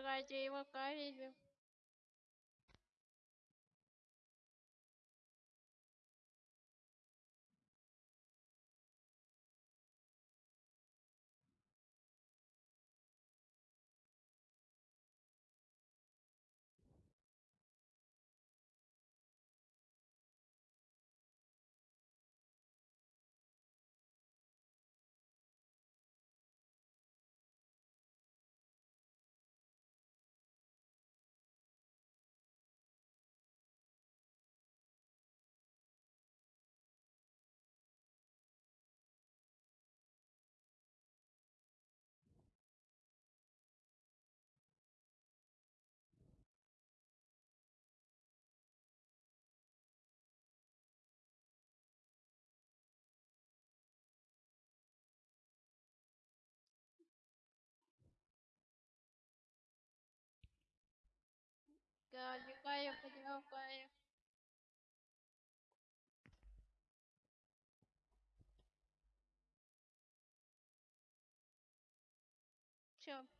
Давайте его проверим. Гадикаю, подергаю. Все.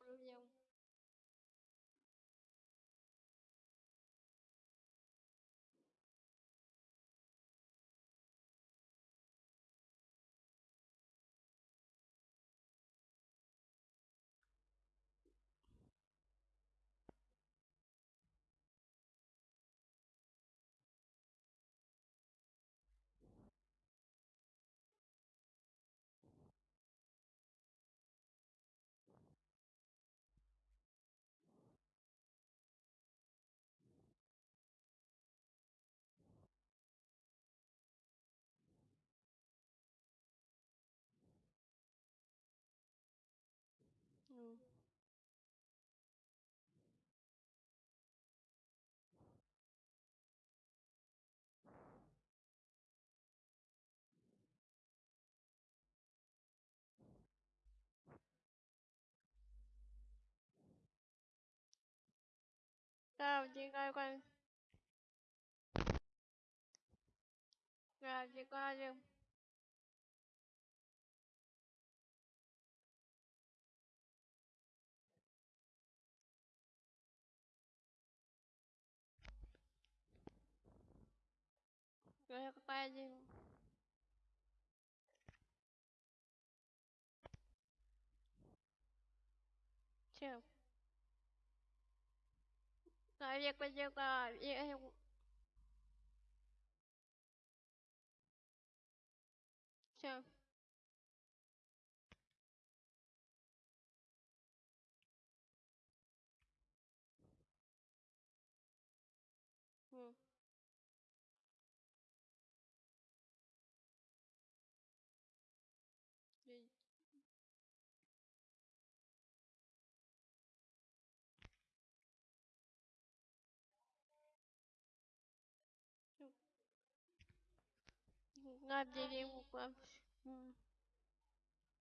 Napoleon Правди, какой. Правди, какой. Господин. Все. việc bây giờ là Chào. આપજે જે હમ